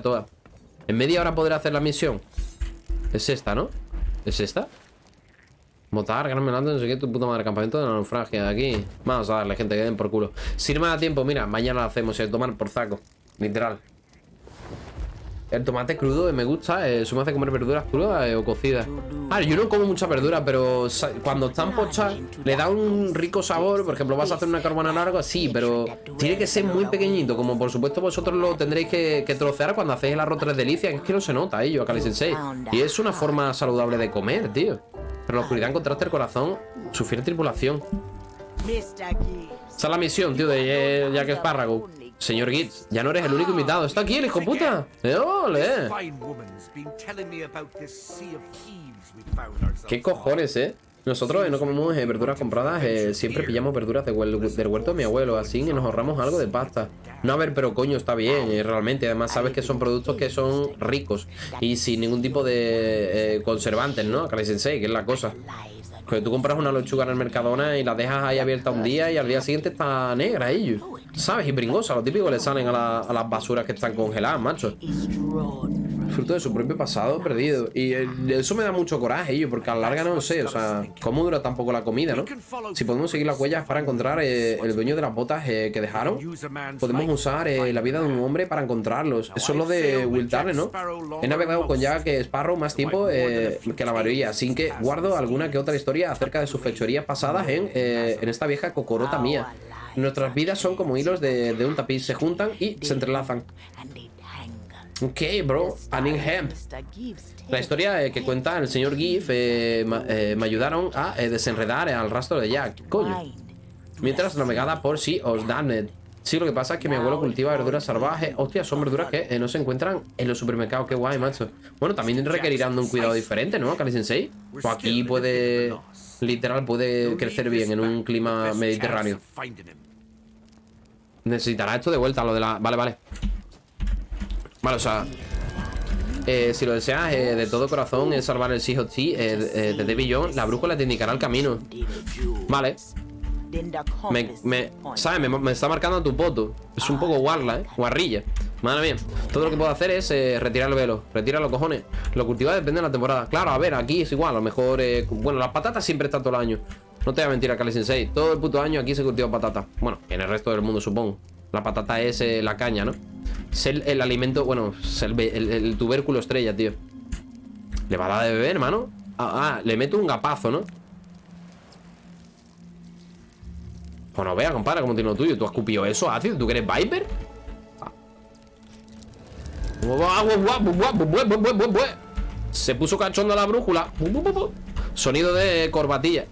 todas. En media hora podré hacer la misión. Es esta, ¿no? ¿Es esta? Votar, gran melante, no sé qué, tu puta madre, campamento de la naufragia aquí. Vamos a darle, gente, que den por culo. Si no me da tiempo, mira, mañana lo hacemos, el tomar por saco. Literal. El tomate crudo eh, me gusta, eh, eso me hace comer verduras crudas eh, o cocidas. Ah, yo no como mucha verdura, pero cuando están pochas le da un rico sabor. Por ejemplo, vas a hacer una carbonara o algo así, pero tiene que ser muy pequeñito. Como por supuesto vosotros lo tendréis que, que trocear cuando hacéis el arroz tres delicias. Es que no se nota, ello, Akali Sensei. Y es una forma saludable de comer, tío. Pero la oscuridad encontraste el corazón, su fiel tripulación. Esa es la misión, tío, de eh, Jack Espárrago. Señor Gitz, ya no eres el único invitado. Está aquí el hijo puta. ¡Eh, ole! ¿Qué cojones, eh? Nosotros eh, no comemos eh, verduras compradas, eh, siempre pillamos verduras de huel- del huerto de mi abuelo, así que nos ahorramos algo de pasta. No, a ver, pero coño, está bien, eh, realmente. Además, sabes que son productos que son ricos y sin ningún tipo de eh, conservantes, ¿no? Kali Sensei, que es la cosa. Que tú compras una lechuga en el Mercadona y la dejas ahí abierta un día y al día siguiente está negra, ellos. ¿Sabes? Y bringosa, lo típico le salen a, la- a las basuras que están congeladas, macho. Fruto de su propio pasado perdido. Y eh, eso me da mucho coraje, ello, porque a la larga no sé, o sea, ¿cómo dura tampoco la comida, no? Si podemos seguir las huellas para encontrar eh, el dueño de las botas eh, que dejaron, podemos usar la vida de un hombre para encontrarlos. Eso es lo de Will Turner, ¿no? He navegado con Jack Sparrow más tiempo que la mayoría, así que guardo alguna que otra historia acerca de sus fechorías pasadas en, en esta vieja cocorota mía. Nuestras vidas son como hilos de, de un tapiz, se juntan y se entrelazan. Ok, bro, Anning Hemp. La historia eh, que cuenta el señor Giff eh, ma- eh, me ayudaron a eh, desenredar al rastro de Jack. Coño. Mientras navegada por sí os damned. Sí, lo que pasa es que mi abuelo cultiva verduras salvajes. Hostia, son verduras que no se encuentran en los supermercados. Qué guay, macho. Bueno, también requerirán de un cuidado diferente, ¿no, Kali Sensei? O aquí puede. Literal, puede crecer bien en un clima mediterráneo. Necesitará esto de vuelta, lo de la... Vale, vale Vale, o sea eh, Si lo deseas eh, de todo corazón Es salvar el Sea eh, eh, de David Jones. La brújula te indicará el camino. Vale. Me. ¿Sabes? Me, está marcando tu poto. Es un poco guarla, ¿eh? Guarrilla. Madre mía. Todo lo que puedo hacer es eh, retirar el velo. Retira los cojones. Lo cultivado depende de la temporada. Claro, a ver, aquí es igual. A lo mejor eh, Bueno, las patatas siempre están todo el año. No te voy a mentir, Kali Sensei. Todo el puto año aquí se cultiva patata. Bueno, en el resto del mundo supongo La patata es eh, la caña, ¿no? Es el, alimento Bueno, el, tubérculo estrella, tío ¿Le va a dar de beber, hermano? Ah, ah, le meto un gapazo, ¿no? Pues no vea, compadre, como tiene lo tuyo. ¿Tú has cupido eso, ácido? ¿Tú que eres Viper? Se puso cachondo la brújula. Sonido de corbatilla.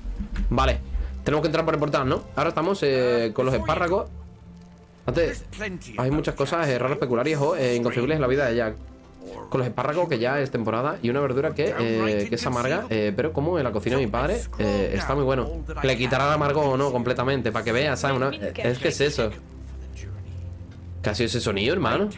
Vale. Tenemos que entrar por el portal, ¿no? Ahora estamos eh, con los espárragos. Antes, hay muchas cosas eh, raras, peculiares o eh, inconcebibles en la vida de Jack. Con los espárragos, que ya es temporada, y una verdura que, eh, que es amarga, eh, pero como en la cocina de mi padre, eh, está muy bueno. Le quitará el amargo o no completamente, para que veas, ¿sabes? Una- es que es eso. ¿Qué ha sido ese sonido, hermano?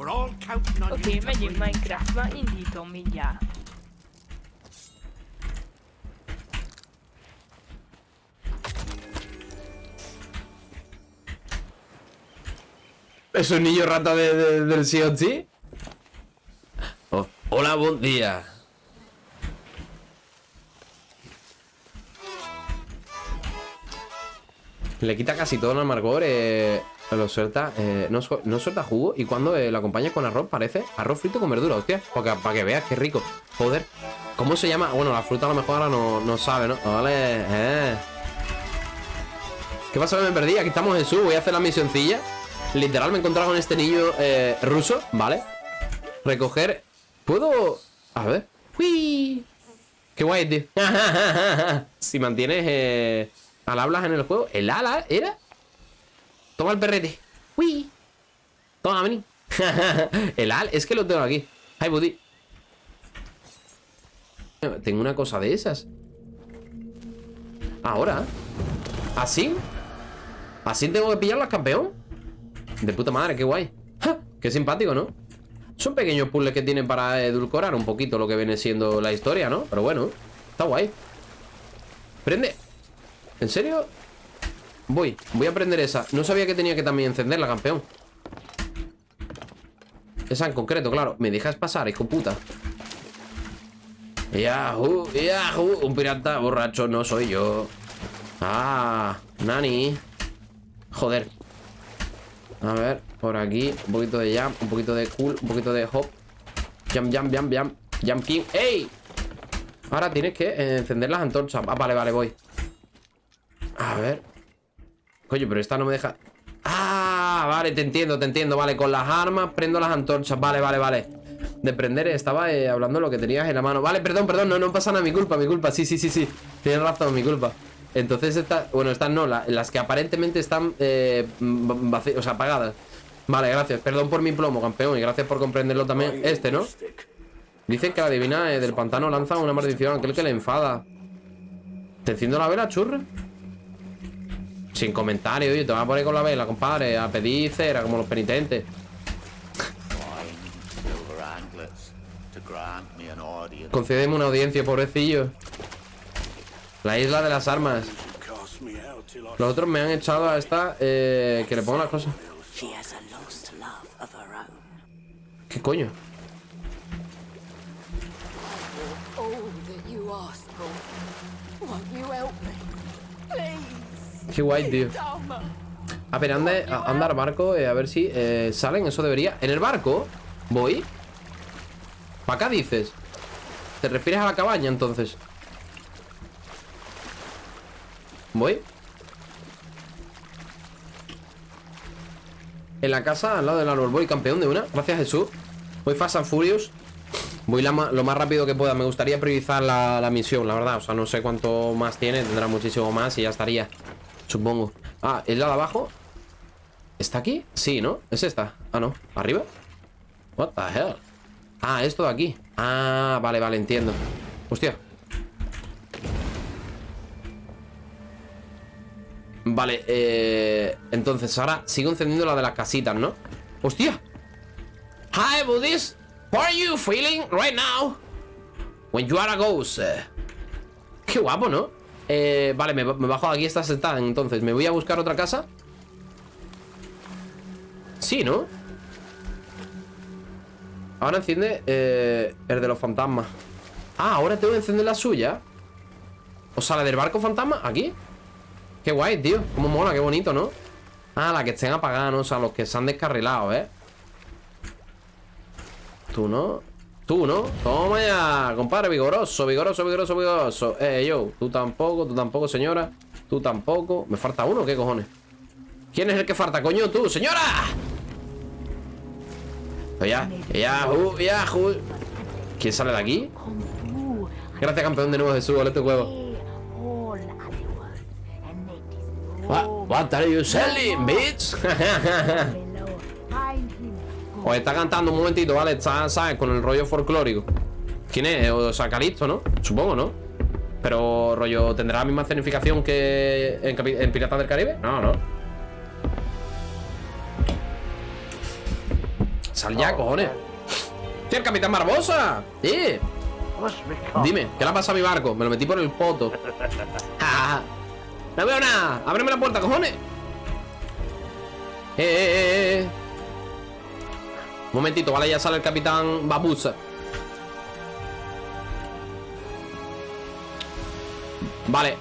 Okay, megyünk Minecraft, már indítom mindjárt. ¿Es un niño rata de, de- del COT? Oh, hola, buen día. Le quita casi todo el amargor, eh, lo suelta, eh, no, no suelta jugo y cuando eh, lo acompañas con arroz parece arroz frito con verdura, hostia, para que, para que veas qué rico. Joder, ¿cómo se llama? Bueno, la fruta a lo mejor ahora no, no sabe, ¿no? Vale, eh. ¿Qué pasa me perdí? Aquí estamos en su, voy a hacer la misioncilla. Literal me he encontrado con este niño eh, ruso, ¿vale? Recoger... ¿Puedo...? A ver. ¡Uy! ¡Qué guay, tío! si mantienes eh, al hablas en el juego... ¿El ala era? Toma el perrete. ¡Uy! Toma, vení. el al... Es que lo tengo aquí. ¡Ay, buddy! Tengo una cosa de esas. Ahora. ¿Así? ¿Así tengo que pillarlas, campeón? De puta madre, qué guay. Qué simpático, ¿no? Son pequeños puzzles que tienen para edulcorar un poquito lo que viene siendo la historia, ¿no? Pero bueno, está guay. Prende. ¿En serio? Voy, voy a prender esa. No sabía que tenía que también encenderla, campeón. Esa en concreto, claro. ¿Me dejas pasar, hijo puta? Yahoo, Yahoo. Un pirata borracho no soy yo. Ah, Nani. Joder. A ver, por aquí. Un poquito de jump, un poquito de cool, un poquito de hop. Jump, jump, jump, jump. Jump king. ¡Ey! Ahora tienes que encender las antorchas. Ah, vale, vale, voy. A ver. Coño, pero esta no me deja... Ah, vale, te entiendo, te entiendo. Vale, con las armas prendo las antorchas. Vale, vale, vale. De prender, estaba eh, hablando de lo que tenías en la mano. Vale, perdón, perdón, no, no pasa nada, mi culpa, mi culpa. Sí, sí, sí, sí, tienes razón, mi culpa. Entonces, esta, bueno, estas no la- Las que aparentemente están eh, vaci- O sea, apagadas. Vale, gracias, perdón por mi plomo, campeón Y gracias por comprenderlo también, este, ¿no? Dicen que la divina eh, del pantano lanza una maldición aquel que le enfada. ¿Te enciendo la vela, churra? Sin comentario, oye, te vas a poner con la vela, compadre A pedir cera, como los penitentes. Concédeme una audiencia, pobrecillo La isla de las armas Los otros me han echado a esta eh, Que le pongo las cosas. ¿Qué coño? Qué guay, tío. A ver, anda, al barco eh, A ver si eh, salen, eso debería ¿En el barco? ¿Voy? ¿Para acá dices? ¿Te refieres a la cabaña entonces? ¿Voy? En la casa, al lado del árbol Voy campeón de una, gracias Jesús Voy Fast and Furious Voy lo más rápido que pueda Me gustaría priorizar la misión, la verdad O sea, no sé cuánto más tiene Tendrá muchísimo más y ya estaría Supongo Ah, ¿es la de abajo? ¿Está aquí? Sí, ¿no? ¿Es esta? Ah, no ¿Arriba? What the hell? Ah, esto de aquí Ah, vale, vale, entiendo Hostia Vale, eh... Entonces ahora sigo encendiendo la de las casitas, ¿no? ¡Hostia! Hi, Buddhist How are you feeling right now? When you are a ghost. Qué guapo, ¿no? Eh, vale, me, me bajo aquí esta sentada Entonces, ¿me voy a buscar otra casa? Sí, ¿no? Ahora enciende eh, el de los fantasmas Ah, ahora tengo que encender la suya O sea, la del barco fantasma Aquí Qué guay, tío Cómo mola, qué bonito, ¿no? Ah, la que estén apagadas, ¿no? O sea, los que se han descarrilado, ¿eh? Tú, ¿no? Tú, ¿no? Toma ya, compadre, vigoroso, vigoroso, vigoroso, vigoroso Eh, yo, tú tampoco, tú tampoco, señora Tú tampoco ¿Me falta uno? ¿Qué cojones? ¿Quién es el que falta, coño? Tú, señora Ya, ya, ya. ¿Quién sale de aquí? Gracias, campeón de nuevo, Jesús, ole tu huevo What, what are you selling, bitch? Os está cantando un momentito, ¿vale? Está, ¿sabes? Con el rollo folclórico ¿Quién es? O sea, Calisto, ¿no? Supongo, ¿no? Pero, rollo, ¿tendrá la misma escenificación que en, en Piratas del Caribe? No, no Sal ya, cojones ¡Tío, el Capitán Barbosa! ¡Eh! Dime, ¿qué le ha pasado a mi barco? Me lo metí por el poto. ¡No veo nada! ¡Ábreme la puerta, cojones! ¡Eh, eh, eh, eh! Un momentito, vale, ya sale el capitán Babusa. Vale.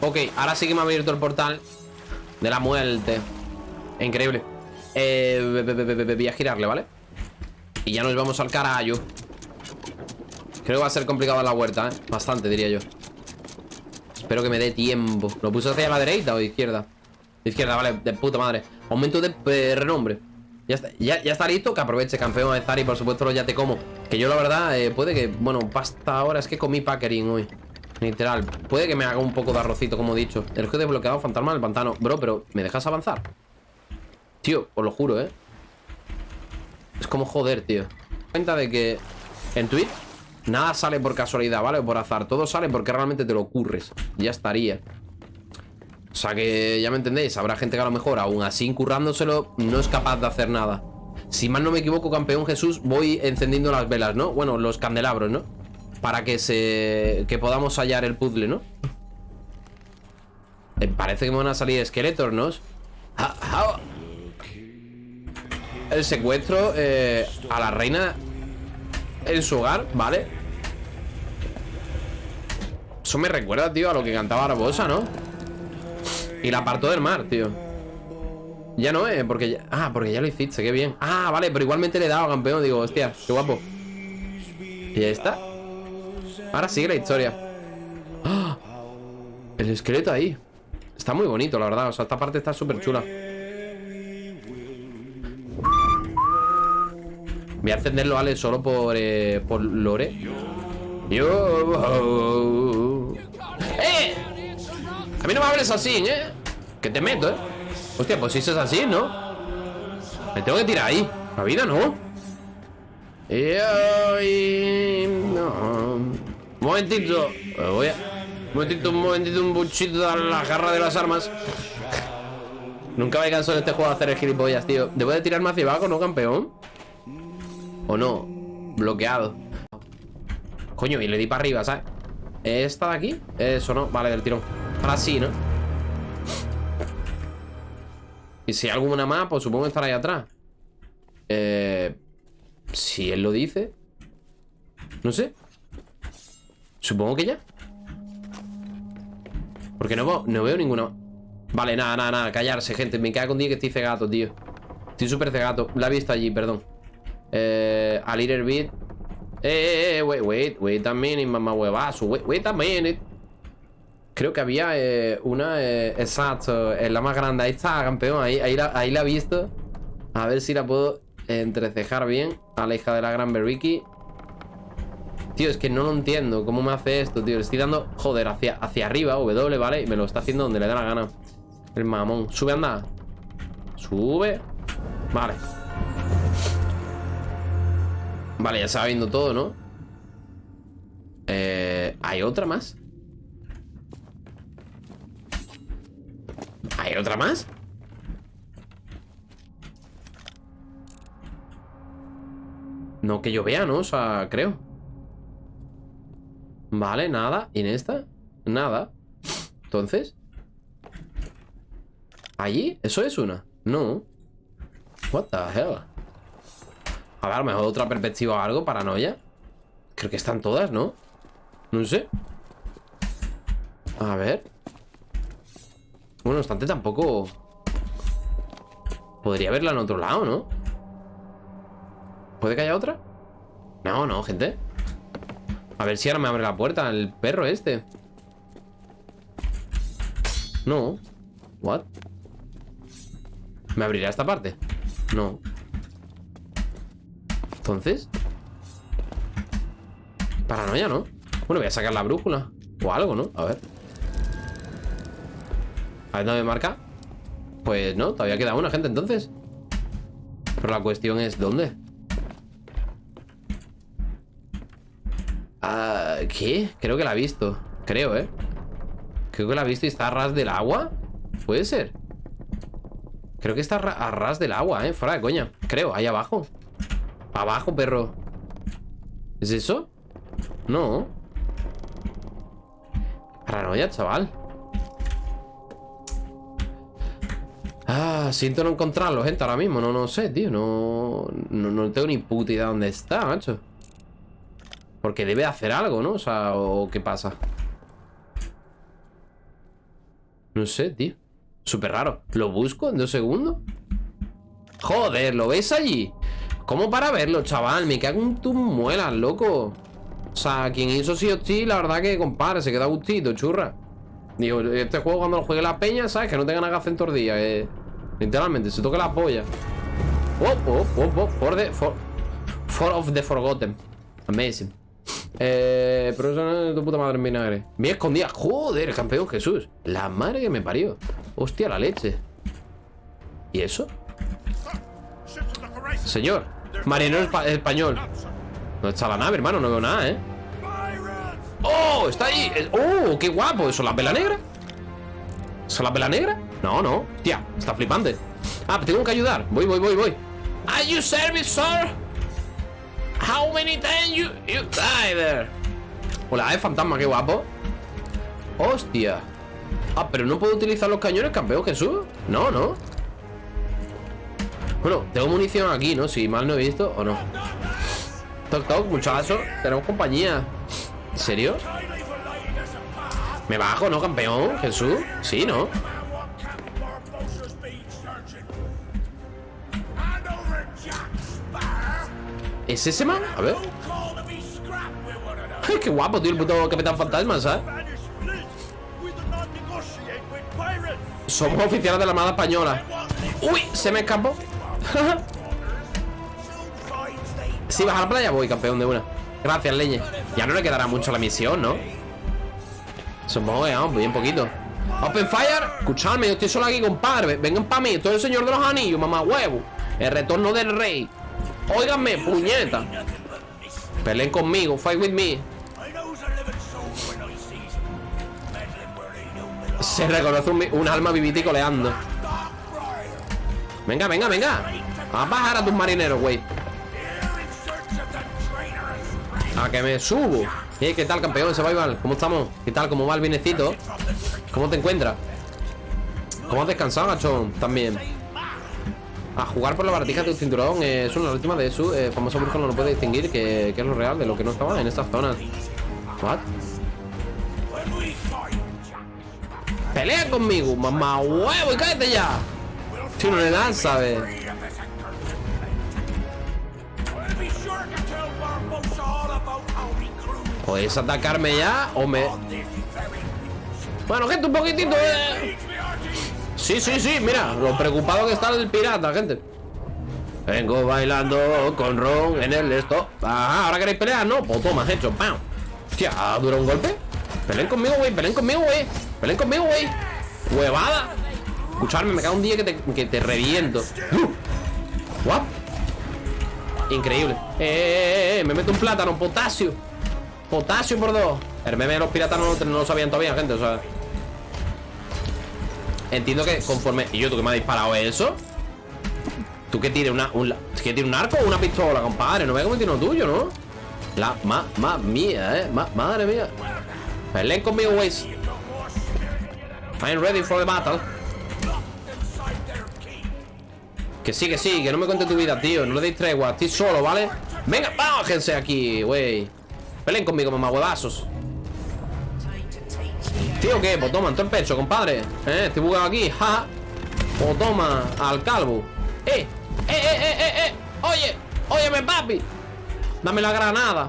Ok, ahora sí que me ha abierto el portal de la muerte. Increíble. Eh, voy a girarle, ¿vale? Y ya nos vamos al carajo. Creo que va a ser complicado la huerta, ¿eh? Bastante, diría yo. Espero que me dé tiempo. ¿Lo puse hacia la derecha o izquierda? Izquierda, vale, de puta madre. Aumento de eh, renombre. Ya está, ya, está listo, que aproveche campeón de Zari, por supuesto, ya te como. Que yo la verdad, eh, puede que, bueno, pasta ahora es que comí packering hoy. Literal, puede que me haga un poco de arrocito, como he dicho. El juego desbloqueado, fantasma del pantano. Bro, pero ¿me dejas avanzar? Tío, os lo juro, ¿eh? Es como joder, tío. Cuenta de que en Twitch nada sale por casualidad, ¿vale? O por azar. Todo sale porque realmente te lo ocurres. Ya estaría. O sea que ya me entendéis, habrá gente que a lo mejor aún así incurrándoselo no es capaz de hacer nada. Si mal no me equivoco, campeón Jesús, voy encendiendo las velas, ¿no? Bueno, los candelabros, ¿no? Para que se... que podamos hallar el puzzle, ¿no? Eh, parece que me van a salir esqueletos, ¿no? Ja- ja- El secuestro eh, a la reina en su hogar, ¿vale? Eso me recuerda, tío, a lo que cantaba Barbosa, ¿no? Y la apartó del mar, tío. Ya no, eh, porque. Ah, porque ya lo hiciste, qué bien. Ah, vale, pero igualmente le he dado campeón. Digo, hostia, qué guapo. Y ya está. Ahora sigue la historia. ¡Ah! El esqueleto ahí. Está muy bonito, la verdad. O sea, esta parte está súper chula. Voy a encenderlo, Ale, solo por, eh, por Lore. Yo... ¡Eh! A mí no me hables así, ¿eh? Que te meto, ¿eh? Hostia, pues si es así, ¿no? Me tengo que tirar ahí. La vida, ¿no? Y. No. Momentito. Me Voy a... Un momentito, un momentito, un buchito a la garra de las armas. Nunca me canso en este juego de hacer el gilipollas, tío. ¿Debo de tirarme hacia abajo, no, campeón? ¿O no? Bloqueado. Coño, y le di para arriba, ¿sabes? ¿Esta de aquí? Eso no, vale, del tirón Ahora sí, ¿no? Y si hay alguna más, pues supongo que estará ahí atrás. Eh... Si él lo dice No sé. Supongo que ya. Porque no veo, no veo ninguna Vale, nada, nada, nada Callarse, gente. Me cago con día que estoy cegato, tío. Estoy súper cegato. La he visto allí, perdón. Eh... A little bit. Eh, eh, eh, wait, wait, wait a minute, mamá huevazo Wait, wait a minute Creo que había eh, una, eh, exacto, es la más grande. Ahí está, campeón, ahí, ahí, la, ahí he visto. A ver si la puedo entrecejar bien a la hija de la gran Beriki. Tío, es que no lo entiendo. ¿Cómo me hace esto, tío? Le estoy dando, joder, hacia, hacia arriba, W, ¿vale? Y me lo está haciendo donde le da la gana. El mamón. Sube, anda. Sube. Vale. Vale, ya se va viendo todo, ¿no? Eh, ¿Hay otra más? ¿Hay otra más? No que yo vea, ¿no? O sea, creo Vale, nada ¿Y en esta? Nada Entonces ¿Allí? ¿Eso es una? No What the hell A ver, a lo mejor otra perspectiva o algo Paranoia Creo que están todas, ¿no? No sé A ver bueno, no obstante, tampoco... Podría verla en otro lado, ¿no? ¿Puede que haya otra? No, no, gente A ver si ahora me abre la puerta El perro este No What? ¿Me abrirá esta parte? No Entonces Paranoia, ¿no? Bueno, voy a sacar la brújula O algo, ¿no? A ver a ver, ¿dónde me marca? Pues no, todavía queda una gente entonces Pero la cuestión es, ¿dónde? Ah, ¿Qué? Creo que la he visto Creo, ¿eh? Creo que la he visto y está a ras del agua ¿Puede ser? Creo que está a ras del agua, ¿eh? Fuera de coña Creo, ahí abajo Abajo, perro ¿Es eso? No Paranoia, chaval Siento no encontrarlo, gente, ahora mismo. No, no sé, tío. No, no, no tengo ni puta idea dónde está, macho. Porque debe hacer algo, ¿no? O sea, ¿o qué pasa? No sé, tío. Súper raro. ¿Lo busco en dos segundos? Joder, ¿lo ves allí? ¿Cómo para verlo, chaval? Me cago en tus muelas, loco. O sea, quien hizo sí o sí, la verdad que, compadre, se queda gustito, churra. Digo, este juego cuando lo juegue la peña, ¿sabes? Que no tenga nada que hacer en tordilla eh. Literalmente, se toca la polla Oh, oh, oh, oh For the... For, for of the forgotten Amazing Eh... Pero eso no es tu puta madre en vinagre Bien escondida Joder, campeón Jesús La madre que me parió Hostia, la leche ¿Y eso? Señor Marinero espa- español ¿Dónde está la nave, hermano? No veo nada, ¿eh? ¡Oh! ¡Está ahí! ¡Oh! ¡Qué guapo! ¿Eso es la vela negra? ¿Eso es la vela negra? No, no Tía, está flipante Ah, tengo que ayudar Voy, voy, voy, voy Are you service, sir? How many times you, you die there? Hola, es fantasma, qué guapo. Hostia. Ah, pero no puedo utilizar los cañones, campeón Jesús. No, no. Bueno, tengo munición aquí, ¿no? Si mal no he visto o no. Toc, toc, muchacho. Tenemos compañía. ¿En serio? Me bajo, ¿no, campeón? Jesús. Sí, ¿no? ¿Es ese man? A ver. Qué guapo, tío, el puto Capitán Fantasma, ¿sabes? Somos oficiales de la Armada Española. ¡Uy! Se me escapó. si vas a la playa, voy, campeón de una. Gracias, leñe. Ya no le quedará mucho la misión, ¿no? Que vamos, bien poquito. Open Fire, escuchadme, yo estoy solo aquí, compadre. Vengan para mí, estoy el señor de los anillos, mamá huevo. El retorno del rey. Óiganme, puñeta. Peleen conmigo, fight with me. Se reconoce un, alma vivita y. Venga, venga, venga. A bajar a tus marineros, güey. A que me subo. Eh, ¿Qué tal, campeón? Survival? ¿Cómo estamos? ¿Qué tal? ¿Cómo va el vinecito? ¿Cómo te encuentras? ¿Cómo has descansado, gachón? También. A jugar por la baratija de tu cinturón eh, es una última de su eh, famoso brujo no lo puede distinguir que, que, es lo real de lo que no estaba en estas zonas. ¿What? ¡Pelea conmigo, mamá huevo! ¡Y cállate ya! Si no le dan, ¿sabes? ¿Podéis atacarme ya o me...? Bueno, gente, un poquitito eh. Sí, sí, sí, mira Lo preocupado que está el pirata, gente Vengo bailando con Ron en el esto Ajá, ¿ahora queréis pelear? No, pues toma, hecho, ¡pam! Hostia, ¿dura un golpe? Peleen conmigo, güey, peleen conmigo, güey Peleen conmigo, güey Huevada Escucharme, me cae un día que te, que te reviento uh. What? Increíble eh, eh, eh, me meto un plátano, potasio Potasio por dos El meme de los piratas no, no lo sabían todavía, gente, o sea Entiendo que conforme... ¿Y yo tú que me has disparado eso? ¿Tú que tienes una, un, que tiene un arco o una pistola, compadre? No me como tiene uno tuyo, ¿no? La ma, ma mía, ¿eh? Ma, madre mía Peleen conmigo, güeyes I'm ready for the battle Que sí, que sí, que no me cuente tu vida, tío No le deis tregua, estoy solo, ¿vale? Venga, bájense aquí, güey Peleen conmigo, mamá huevazos Tío, ¿qué? Pues toma, en todo el pecho, compadre Eh, estoy bugado aquí, ja Pues toma, al calvo Eh, eh, eh, eh, eh, eh Oye, óyeme, papi Dame la granada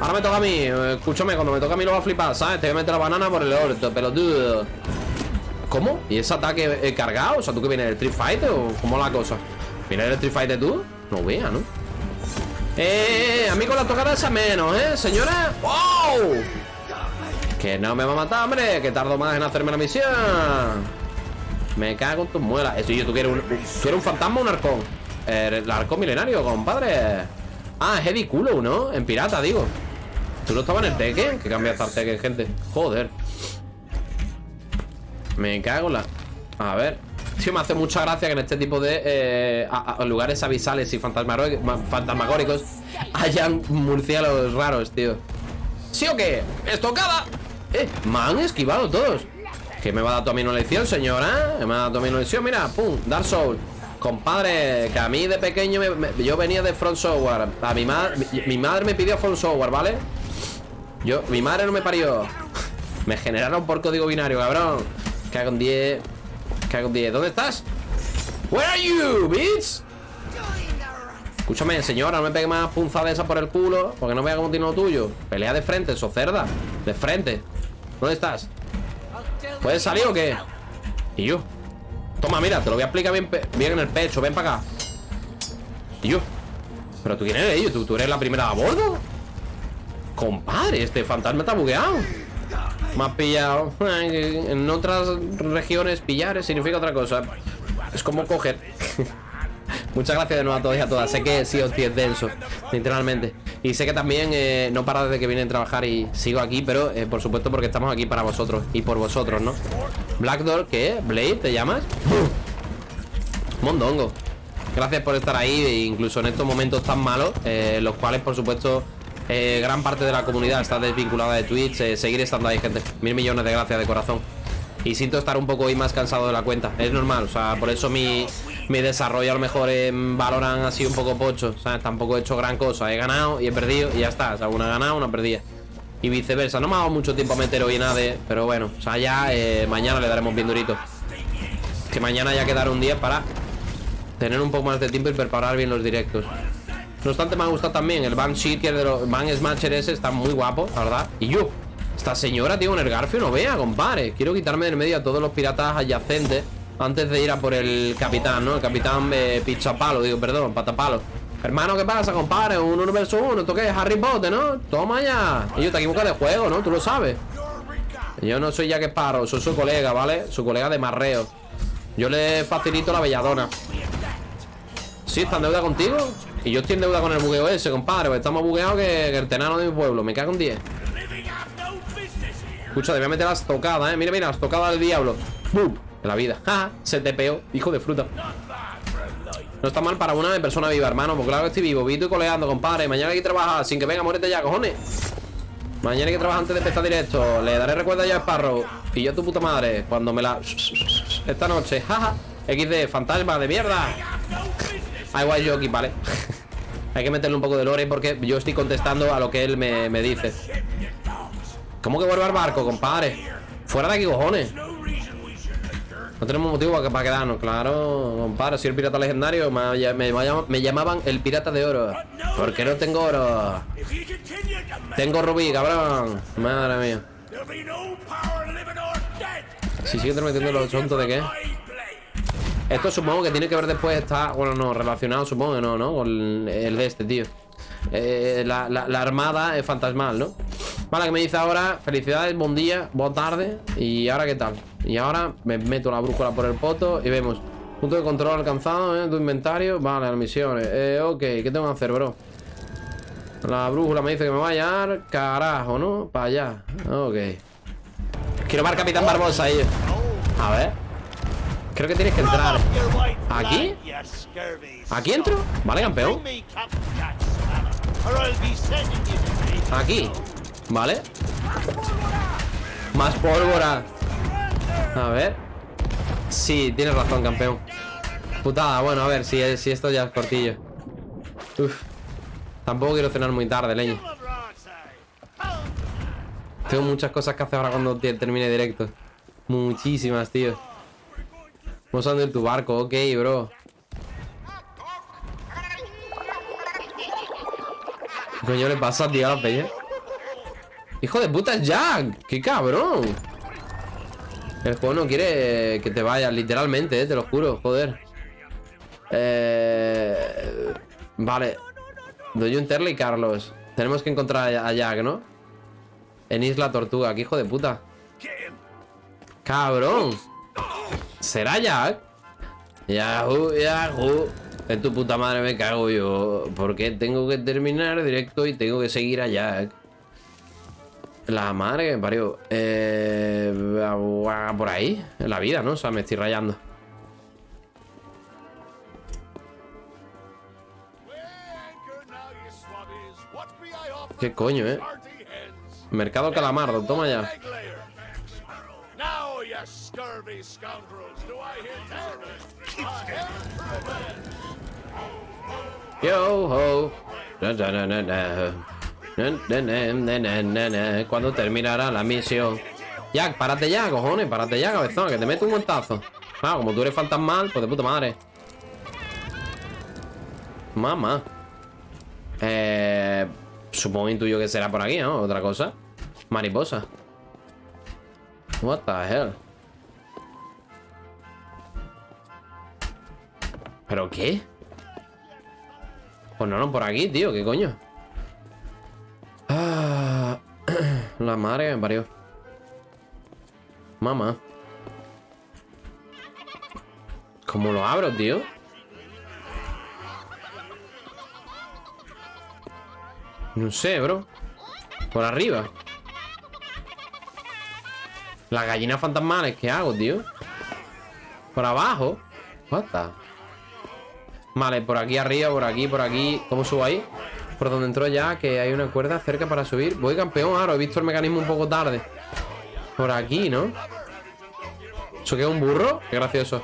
Ahora me toca a mí, escúchame, cuando me toca a mí lo va a flipar, ¿sabes? Te voy a meter la banana por el orto, pelotudo ¿Cómo? ¿Y ese ataque cargado? O sea, ¿tú que vienes del Street Fighter o cómo la cosa? ¿Vienes del Street Fighter tú? No vea, ¿no? Eh, a mí con la tocada esa menos, ¿eh? Señora ¡Wow! Que no me va a matar, hombre Que tardo más en hacerme la misión Me cago en tus muelas Eso yo, ¿tú quieres un, ¿tú eres un fantasma o un arcón? El arcón milenario, compadre Ah, es Eddie Culo, ¿no? En pirata, digo ¿Tú no estabas en el Tekken? Que cambiaste al Tekken, gente Joder Me cago en la... A ver Sí, me hace mucha gracia que en este tipo de eh, lugares abisales y fantasmagóricos hayan murciélagos raros, tío. ¿Sí o qué? ¡Estocada! Eh, me han esquivado todos. ¿Qué me va a dar mí una lección, señora? ¿Me va a dar mí una lección? Mira, pum, Dark Soul. Compadre, que a mí de pequeño me, yo venía de Front Software. A mi, ma mi, mi madre me pidió Front Software, ¿vale? Yo, mi madre no me parió. me generaron por código binario, cabrón. Cago en 10. Cago en 10. ¿Dónde estás? Where are you, bitch? Escúchame, señora, no me pegue más punzada esa por el culo Porque no vea cómo tiene lo tuyo Pelea de frente, eso cerda De frente ¿Dónde estás? ¿Puedes salir o qué? Y yo Toma, mira, te lo voy a explicar bien, bien en el pecho Ven para acá Y yo ¿Pero tú quién eres? Yo? ¿Tú, ¿Tú eres la primera a bordo? Compadre, este fantasma está bugueado Me has pillado En otras regiones pillar significa otra cosa Es como coger Muchas gracias de nuevo a todos y a todas Sé que sí os es denso, literalmente Y sé que también eh, no para desde que vine a trabajar Y sigo aquí, pero eh, por supuesto porque estamos aquí para vosotros Y por vosotros, ¿no? Black Door, ¿qué? ¿Blade? ¿Te llamas? Mondongo Gracias por estar ahí, e incluso en estos momentos tan malos, eh, los cuales, por supuesto, gran parte de la comunidad está desvinculada de Twitch. eh, seguir estando ahí, gente. Mil millones de gracias de corazón. Y siento estar un poco hoy más cansado de la cuenta. Es normal, o sea, por eso mi, mi desarrollo a lo mejor en Valorant ha un poco pocho. Sea, tampoco he hecho gran cosa. He ganado y he perdido y ya está. O sea, una ganada, una perdida. Y viceversa. No me ha dado mucho tiempo a meter hoy nada de. Pero bueno, o sea, ya eh, mañana le daremos bien durito. Que mañana ya quedará un día para tener un poco más de tiempo y preparar bien los directos. No obstante, me ha gustado también el Van Shaker de los Van Smasher está muy guapo, la verdad. Y yo, esta señora, tío, con el Garfio no vea, compadre. Quiero quitarme del medio a todos los piratas adyacentes antes de ir a por el capitán, ¿no? El capitán eh, Pichapalo, digo, perdón, Patapalo. Hermano, ¿qué pasa, compadre? Un 1 versus 1, ¿esto qué? Harry Potter, ¿no? Toma ya. Y yo te equivocas de juego, ¿no? Tú lo sabes. Yo no soy Jack Sparrow, soy su colega, ¿vale? Su colega de marreo. Yo le facilito la belladona. Sí, está en deuda contigo. Y yo estoy en deuda con el bugueo ese, compadre. Estamos bugueados que, que el tenano de mi pueblo. Me cago en 10. Escucha, te voy a meter las tocadas, eh. Mira, mira, las tocadas del diablo. ¡Bum! En la vida. ¡Ja! Se te peó, hijo de fruta. No está mal para una persona viva, hermano. Pues claro que estoy vivo. Vito y coleando, compadre. Mañana hay que trabajar. Sin que venga, muérete ya, cojones. Mañana hay que trabajar antes de empezar directo. Le daré recuerdo ya a Sparrow. Y yo a tu puta madre. Cuando me la. Esta noche. Jaja. XD, fantasma de mierda. Igual yo aquí, vale. Hay que meterle un poco de lore porque yo estoy contestando a lo que él me, me dice. ¿Cómo que vuelve al barco, compadre? Fuera de aquí, cojones. No tenemos motivo para, quedarnos, claro, compadre. Soy el pirata legendario. Me, me- me llamaban el pirata de oro. ¿Por qué no tengo oro? Tengo rubí, cabrón. Madre mía. Si sigue metiendo los tontos de qué. Esto supongo que tiene que ver después, está, bueno, no, relacionado supongo que no, ¿no? Con el de este, tío. Eh, la, la- la armada es fantasmal, ¿no? Vale, que me dice ahora, felicidades, buen día, buena tarde. ¿Y ahora qué tal? Y ahora me meto la brújula por el poto y vemos. Punto de control alcanzado, ¿eh? Tu inventario. Vale, las misiones. Eh, ok, ¿qué tengo que hacer, bro? La brújula me dice que me va a llevar, carajo, ¿no? Para allá. Ok. Quiero ver Capitán Barbosa ahí. A ver. Creo que tienes que entrar. ¿Aquí? ¿Aquí entro? Vale, campeón. Aquí. Vale. Más pólvora. A ver. Sí, tienes razón, campeón. Putada, bueno, a ver, si, si esto ya es cortillo. Uf. Tampoco quiero cenar muy tarde, leño. Tengo muchas cosas que hacer ahora cuando te- termine directo. Muchísimas, tío. Vamos a en tu barco, ok, bro. ¿Qué coño le pasa, tío, a la peña? ¡Hijo de puta, Jack! ¡Qué cabrón! El juego no quiere que te vayas, literalmente, eh, te lo juro, joder. Eh... Vale. Doy un Terle y Carlos. Tenemos que encontrar a Jack, ¿no? En Isla Tortuga, qué hijo de puta. ¡Cabrón! ¿Será Jack? Yahoo, Yahoo. En tu puta madre me cago yo. Porque tengo que terminar directo y tengo que seguir a Jack. La madre que me parió. Eh, por ahí. En la vida, ¿no? O sea, me estoy rayando. ¿Qué coño, eh? Mercado Calamardo, toma ya. Now, you scurvy scoundrels, do I hear. Na, na, na, na. ¿Cuándo terminará la misión? Jack, párate ya, cojones, párate ya, cabezón, que te meto un montazo. Ah, como tú eres fantasmal, pues de puta madre. Mamá. Eh. Supongo intuyo que será por aquí, ¿no? Otra cosa. Mariposa. What the hell? ¿Pero qué? Pues no, no, por aquí, tío, ¿qué coño? Ah, la madre me parió. Mamá. ¿Cómo lo abro, tío? No sé, bro. Por arriba. Las gallinas fantasmales, ¿qué hago, tío? Por abajo. What the? Vale, por aquí arriba, por aquí, por aquí. ¿Cómo subo ahí? Por donde entró ya, que hay una cuerda cerca para subir. Voy campeón, ahora he visto el mecanismo un poco tarde. Por aquí, ¿no? ¿Eso qué es un burro? Qué gracioso.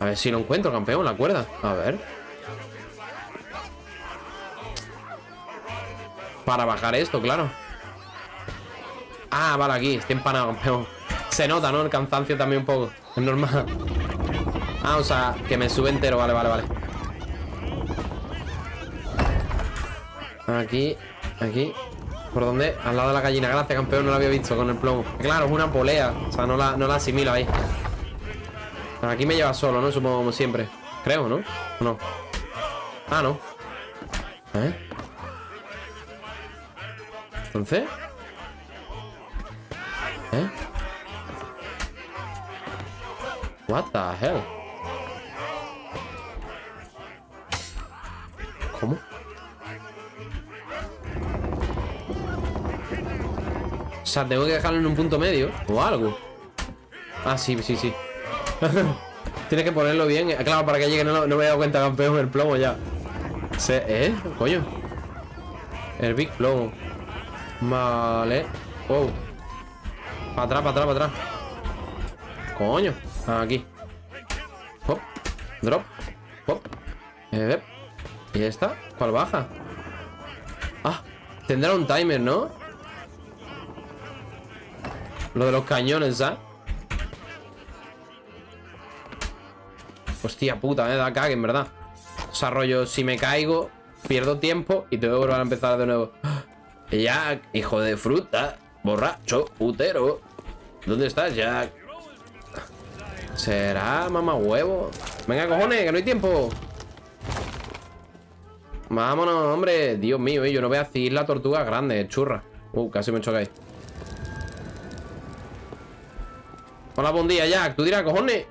A ver si lo encuentro, campeón, la cuerda. A ver. Para bajar esto, claro. Ah, vale, aquí. Estoy empanado, campeón. Se nota, ¿no? El cansancio también un poco. Es normal. Ah, o sea, que me sube entero. Vale, vale, vale. Aquí, aquí. ¿Por dónde? Al lado de la gallina. Gracias, campeón. No la había visto con el plomo. Claro, es una polea. O sea, no la, no la asimilo ahí. Aquí me lleva solo, ¿no? Supongo como siempre. Creo, ¿no? ¿O no? Ah, no. ¿Eh? Entonces... ¿Eh? What the hell? ¿Cómo? O sea, tengo que dejarlo en un punto medio O algo. Ah, sí, sí, sí. Tienes que ponerlo bien. Claro, para que llegue No, no me he dado cuenta, campeón El plomo ya. Se, ¿Eh? Coño. El Big Plomo. Vale. Wow. Para atrás, para atrás, para atrás. Coño Aquí Hop Drop Hop eh, ¿Y esta? ¿Cuál baja? Ah Tendrá un timer, ¿no? Lo de los cañones, ¿sabes? Hostia puta, me da cague, en verdad Desarrollo, si me caigo Pierdo tiempo y tengo que volver a empezar de nuevo Jack, hijo de fruta Borracho, putero ¿Dónde estás, Jack? ¿Será mamá huevo? Venga, cojones, que no hay tiempo. Vámonos, hombre. Dios mío, yo no voy a decir la tortuga grande, churra. Uh, casi me chocáis Hola, buen día, Jack. Tú dirás, cojones.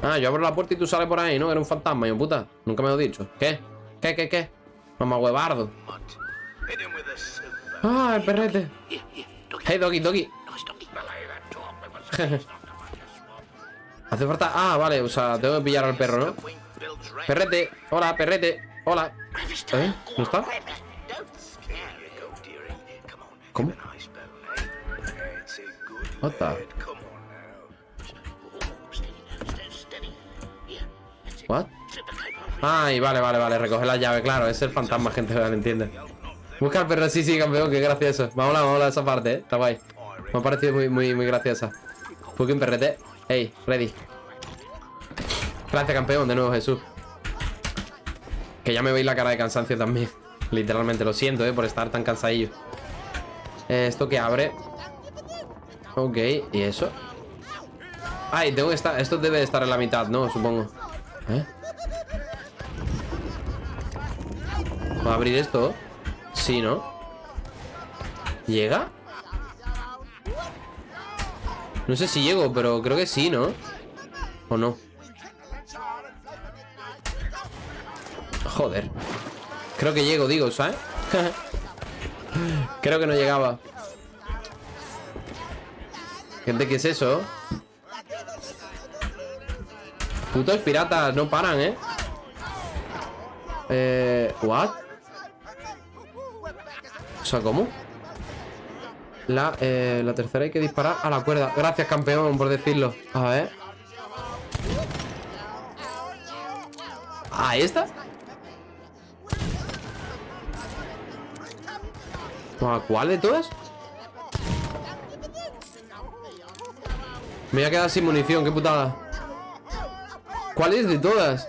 Ah, yo abro la puerta y tú sales por ahí, ¿no? Era un fantasma, yo puta. Nunca me lo he dicho. ¿Qué? ¿Qué, qué, qué? Mamá huevardo. Ah, el perrete. Hey, doggy, doggy Hace falta... Ah, vale, o sea, tengo que pillar al perro, ¿no? Perrete, hola, perrete Hola ¿Eh? ¿No está? ¿Cómo? What. What? Ay, vale, vale, vale, recoge la llave, claro, es el fantasma, gente, ¿me entiende? Busca al perro, sí, sí, campeón, qué gracioso Vamos a vamos a esa parte, eh, está guay Me ha parecido muy, muy, muy graciosa un perrete Ey, ready Gracias, campeón, de nuevo, Jesús Que ya me veis la cara de cansancio también Literalmente, lo siento, eh, por estar tan cansadillo eh, Esto que abre Ok, ¿y eso? Ay, tengo que estar... Esto debe de estar en la mitad, ¿no? Supongo ¿Eh? ¿Va a abrir esto? Sí, ¿no? ¿Llega? No sé si llego, pero creo que sí, ¿no? ¿O no? Joder Creo que llego, digo, ¿sabes? creo que no llegaba Gente, ¿qué es eso? Putos piratas, no paran, ¿eh? Eh... ¿What? O sea, ¿cómo? La, eh, la tercera hay que disparar a la cuerda Gracias, campeón, por decirlo A ver ¿A esta? ¿A cuál de todas? Me voy a quedar sin munición, qué putada ¿Cuál es de todas?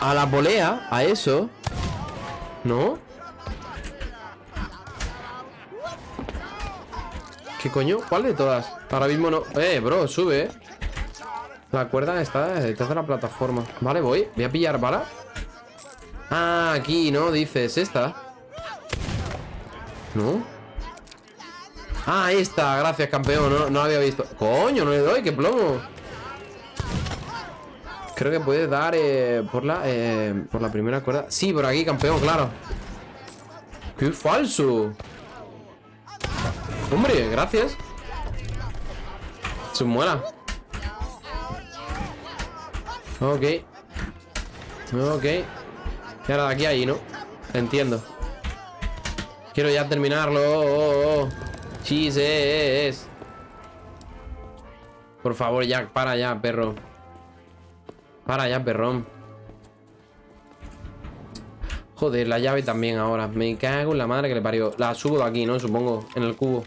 A la polea, a eso ¿No? ¿Qué coño? ¿Cuál de todas? Ahora mismo no. Eh, bro, sube La cuerda está detrás de la plataforma. Vale, voy. Voy a pillar bala. Ah, aquí, ¿no? Dices, esta. ¿No? Ah, está, gracias campeón. No, no había visto. Coño, no le doy, qué plomo. Creo que puedes dar eh, por la eh, por la primera cuerda. Sí, por aquí, campeón, claro. ¡Qué falso! Hombre, gracias Sus muelas. Ok. Ok. Y ahora de aquí a ahí, ¿no? Entiendo. Quiero ya terminarlo. Oh, oh, oh. Por favor, Jack, para ya, perro. Para ya, perrón. Joder, la llave también ahora. Me cago en la madre que le parió. La subo de aquí, ¿no? Supongo, en el cubo.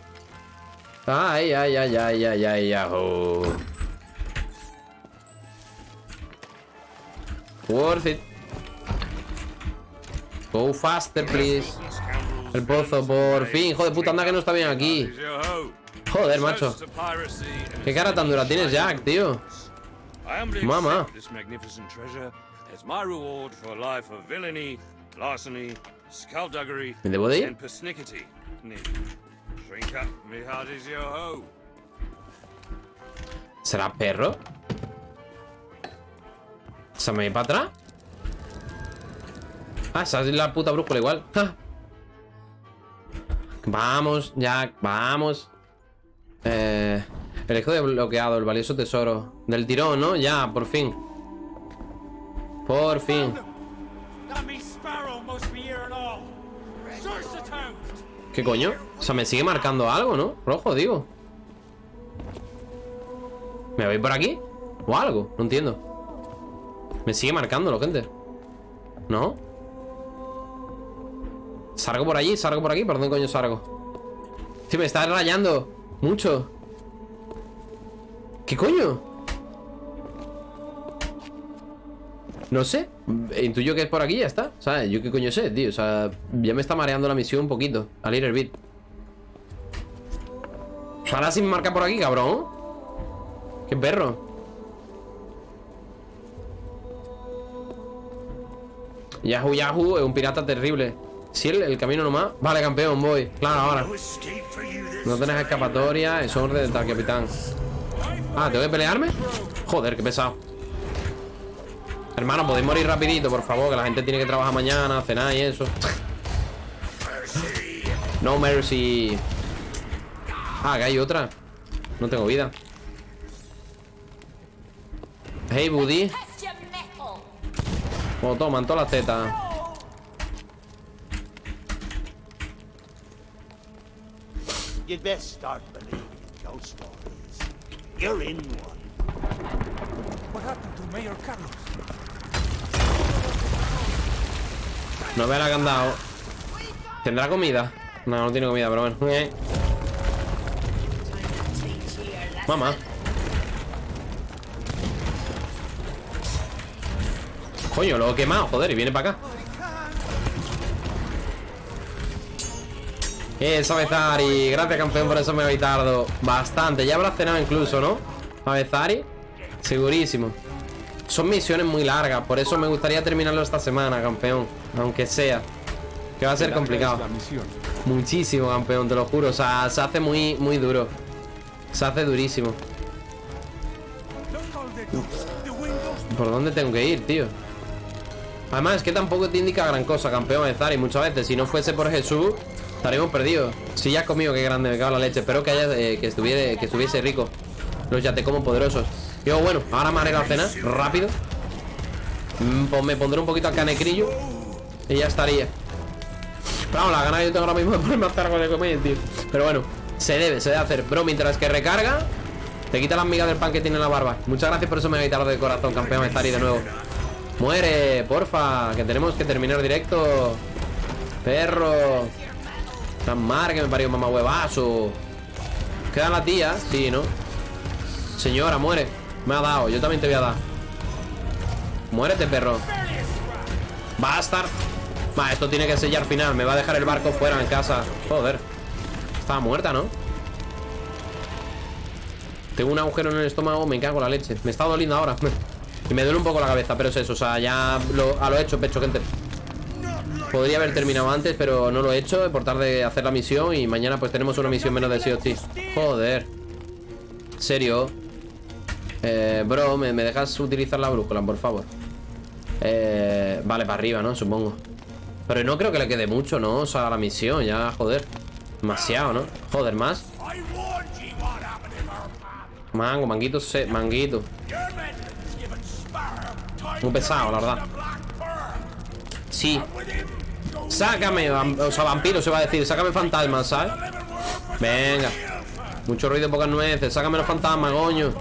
Ay, ay, ay, ay, ay, ay, ay. oh. Worth it. Go faster, please. El pozo, por fin. Joder, puta, anda que no está bien aquí. Joder, macho. Qué cara tan dura tienes, Jack, tío. Skullduggery, ¿Me debo de ir? ¿Será perro? ¿Se me va para atrás? Ah, esa es la puta brújula igual. Ja. Vamos, Jack, vamos. Eh, el hijo de bloqueado, el valioso tesoro. Del tirón, ¿no? Ya, por fin. Por fin. ¿Qué coño? O sea, me sigue marcando algo, ¿no? Rojo, digo. ¿Me voy por aquí? ¿O algo? No entiendo. Me sigue marcándolo, gente. ¿No? ¿Salgo por allí? ¿Salgo por aquí? ¿Por dónde coño salgo? Sí, me está rayando Mucho ¿Qué coño? No sé Intuyo que es por aquí ya está ¿Sabes? Yo qué coño sé, tío O sea, ya me está mareando la misión un poquito A little bit Ahora sí me marca por aquí, cabrón. Qué perro. Yahoo Yahoo es un pirata terrible. Si el, el camino nomás. Vale, campeón, voy. Claro, ahora. No tenés escapatoria Es orden del tal capitán. Ah, ¿tengo que pelearme? Joder, qué pesado. Hermano, podéis morir rapidito, por favor Que la gente tiene que trabajar mañana, cenar y eso. No mercy Ah, que hay otra No tengo vida Hey, Buddy Oh, toman todas las tetas You'd best start believing in ghost stories. You're in one. No vea la que han dado ¿Tendrá comida? No, no tiene comida, pero bueno Eh. Mamá. Coño, lo he quemado, joder, y viene para acá. Eso, Bezari Gracias, campeón, por eso me habéis tardado Bastante, ya habrá cenado incluso, ¿no? A Bezari Segurísimo. Son misiones muy largas Por eso me gustaría terminarlo esta semana, campeón Aunque sea Que va a ser complicado. Muchísimo, campeón, te lo juro O sea, se hace muy, muy duro Se hace durísimo. ¿Por dónde tengo que ir, tío? Además, es que tampoco te indica gran cosa, campeón de Zari Muchas veces, si no fuese por Jesús Estaríamos perdidos. Si ya has comido, qué grande, me cago en la leche. Espero que, haya, eh, que, estuviera, que estuviese rico. Los ya te como poderosos. Y luego, bueno, ahora me haré la cena, rápido. Mm, Pues me pondré un poquito a canecrillo Y ya estaría. Pero vamos, la gana yo tengo ahora mismo de ponerme a hacer algo de comer, tío. Pero bueno, se debe, se debe hacer. Bro, mientras que recarga Te quita las migas del pan que tiene en la barba. Muchas gracias por eso me tarde de corazón, campeón de Zari de nuevo. Muere, porfa Que tenemos que terminar directo. Perro. Tan mar que me parió mamá huevazo. Queda la tía, sí, ¿no? Señora, muere. Me ha dado, yo también te voy a dar. Muérete, perro. Bastard. Va, esto tiene que sellar final Me va a dejar el barco fuera en casa. Joder Estaba muerta, ¿no? Tengo un agujero en el estómago Me cago en la leche Me está doliendo ahora Y me duele un poco la cabeza Pero es eso O sea, ya lo, lo hecho, pecho, gente Podría haber terminado antes, pero no lo he hecho Por tarde de hacer la misión Y mañana pues tenemos una misión menos de sí Joder ¿Serio? Eh, bro, ¿me, me dejas utilizar la brújula, por favor? Eh, vale, para arriba, ¿no? Supongo Pero no creo que le quede mucho, ¿no? O sea, la misión, ya, joder Demasiado, ¿no? Joder, más Mango, manguito, se, manguito. Muy pesado, la verdad. Sí. Sácame, o sea, vampiro se va a decir. Sácame fantasmas, ¿sabes? Venga. Mucho ruido, pocas nueces. Sácame los fantasmas, coño.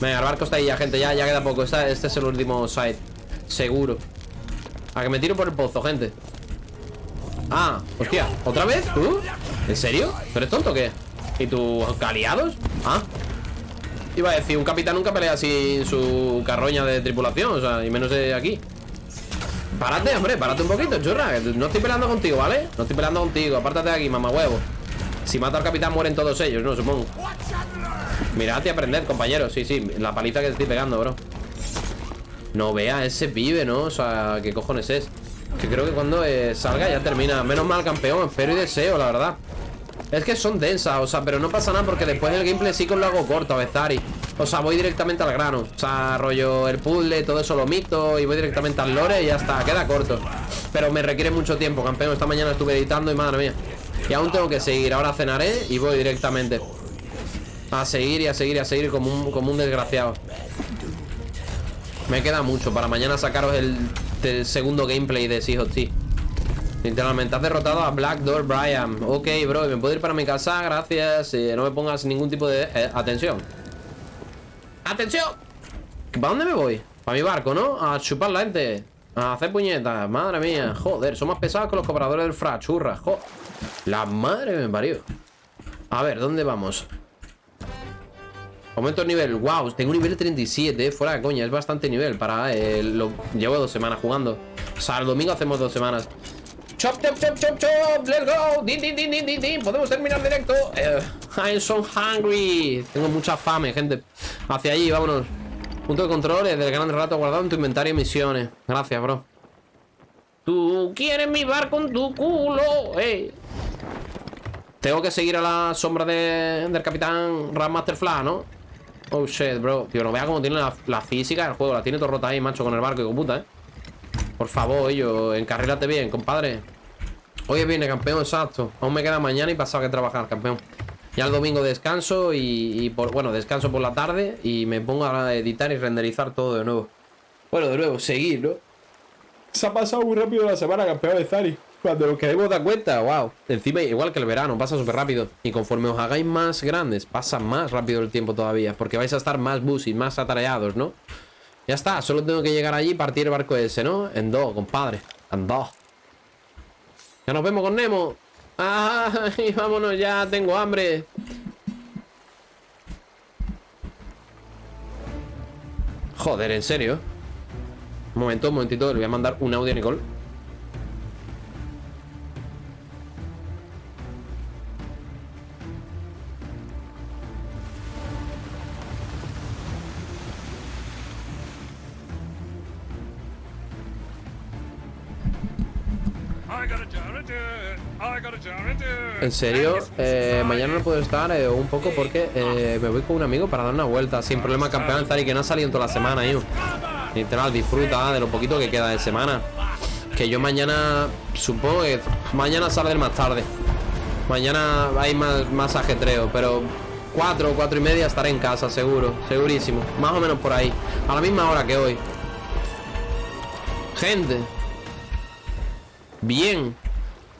Venga, el barco está ahí ya, gente. Ya, ya queda poco. Esta- este es el último site. Seguro. A que me tiro por el pozo, gente. Ah, hostia. ¿Otra vez? ¿Tú? ¿En serio? ¿Tú eres tonto o qué? ¿Y tus aliados? Ah. Iba a decir, un capitán nunca pelea sin su carroña de tripulación, o sea, y menos de aquí. Párate, hombre, párate un poquito, churra. No estoy peleando contigo, ¿vale? No estoy peleando contigo, apártate de aquí, mamá huevo. Si mata al capitán mueren todos ellos, ¿no? Supongo. Mirad y aprended, compañeros. Sí, sí, la paliza que estoy pegando, bro. No vea ese pibe, ¿no? O sea, ¿qué cojones es? Que creo que cuando eh, salga ya termina. Menos mal, campeón. Espero y deseo, la verdad. Es que son densas, o sea, pero no pasa nada porque después del gameplay sí que lo hago corto a Bezari. O sea, voy directamente al grano. O sea, rollo el puzzle, todo eso lo mito y voy directamente al lore y ya está, queda corto. Pero me requiere mucho tiempo, campeón. Esta mañana estuve editando y madre mía. Y aún tengo que seguir. Ahora cenaré y voy directamente. A seguir y a seguir y a seguir como un, como un desgraciado. Me queda mucho para mañana sacaros el, el segundo gameplay de Sea of. Literalmente, has derrotado a Black Door Brian. Ok, bro, ¿me puedo ir para mi casa? Gracias. Eh, no me pongas ningún tipo de... eh, atención. ¡Atención! ¿Para dónde me voy? Para mi barco, ¿no? A chupar la gente. A hacer puñetas. Madre mía. Joder, son más pesados que los cobradores del fra. Churra. Jo. La madre me parió. A ver, ¿dónde vamos? Aumento el nivel. Wow, tengo un nivel 37, eh, fuera de coña. Es bastante nivel para... eh, lo... Llevo dos semanas jugando. O sea, el domingo hacemos dos semanas. Chop, chop, chop, chop, chop. Let's go. Din, din, din, din, din. Podemos terminar directo. Eh, I'm so hungry. Tengo mucha fame, gente. Hacia allí, vámonos. Punto de control es del gran rato guardado en tu inventario y misiones. Gracias, bro. Tú quieres mi bar con tu culo. Ey. Tengo que seguir a la sombra de- del capitán Rammaster Flash, ¿no? Oh shit, bro. Tío, no vea cómo tiene la, física del juego. La tiene todo rota ahí, macho, con el barco, hijo puta, ¿eh? Por favor, ello, encarrílate bien, compadre. Hoy viene campeón, exacto. Aún me queda mañana y pasado que trabajar, campeón. Ya el domingo descanso y, y por, bueno, descanso por la tarde y me pongo a editar y renderizar todo de nuevo. Bueno, de nuevo, seguir, ¿no? Se ha pasado muy rápido la semana, campeón de Zari. Cuando nos queremos dar cuenta, wow. Encima, igual que el verano, pasa súper rápido. Y conforme os hagáis más grandes, pasa más rápido el tiempo todavía. Porque vais a estar más busy, más atareados, ¿no? Ya está, solo tengo que llegar allí y partir el barco ese, ¿no? En dos, compadre. En dos. Ya nos vemos con Nemo. ¡Ay, vámonos ya! Tengo hambre. Joder, ¿en serio? Un momento, un momentito, le voy a mandar un audio a Nicole. En serio, eh, mañana no puedo estar eh, un poco porque eh, me voy con un amigo para dar una vuelta sin problema campeón Zari que no ha salido en toda la semana, hijo. Literal, disfruta de lo poquito que queda de semana. Que yo mañana, supongo que mañana saldré más tarde. Mañana hay más, más ajetreo, pero cuatro o cuatro y media estaré en casa, seguro, segurísimo. Más o menos por ahí. A la misma hora que hoy. Gente. Bien.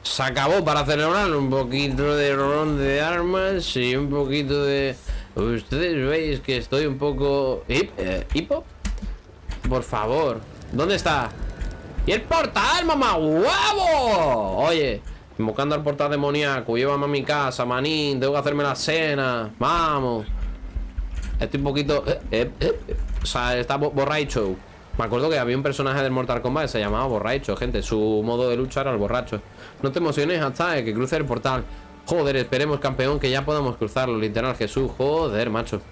Se acabó para celebrar un poquito de ron de armas y un poquito de... Ustedes veis que estoy un poco... ¿Hip? eh. Por favor. ¿Dónde está? ¡Y el portal, mamá! ¡Huevo! Oye, invocando al portal demoníaco. Llévame a mi casa, manín. Tengo que hacerme la cena. Vamos. Estoy un poquito... eh, eh, eh. O sea, está bo- borracho. Me acuerdo que había un personaje del Mortal Kombat que se llamaba Borracho, gente. Su modo de lucha era el borracho. No te emociones hasta que cruce el portal. Joder, esperemos, campeón, que ya podamos cruzarlo. Literal, Jesús. Joder, macho.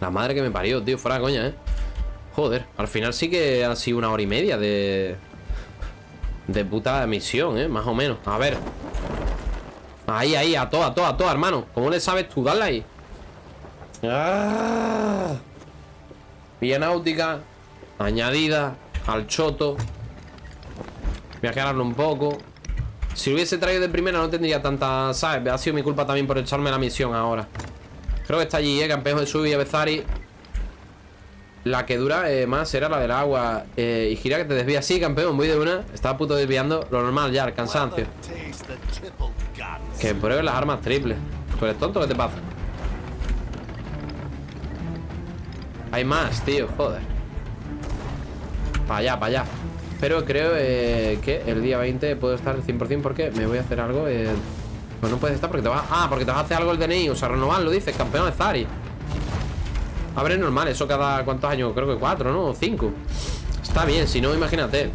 La madre que me parió, tío. Fuera coña, ¿eh? Joder. Al final sí que ha sido una hora y media de... De puta misión, ¿eh? Más o menos. A ver. Ahí, ahí. A toa, a toa, a toa, hermano. ¿Cómo le sabes tú? Dale ahí. Ah. Náutica añadida al choto. Voy a aclararlo un poco. Si lo hubiese traído de primera no tendría tanta... ¿Sabes? Ha sido mi culpa también por echarme la misión ahora. Creo que está allí, eh, campeón Jesús y Avezari. La que dura eh, más era la del agua. Eh, y gira que te desvía. Sí, campeón, voy de una. Estaba de desviando. Lo normal ya, el cansancio. Que pruebes las armas triples. ¿Tú eres tonto? ¿Qué te pasa? Hay más, tío, joder. Para allá, para allá. Pero creo eh, que el día 20 puedo estar al 100% porque me voy a hacer algo. Eh... Pues no puedes estar porque te vas. Ah, porque te vas a hacer algo el DNI. O sea, renovarlo, dices, campeón de Zari. A ver, es normal, eso cada cuántos años, creo que cuatro, ¿no? O cinco. Está bien, si no, imagínate.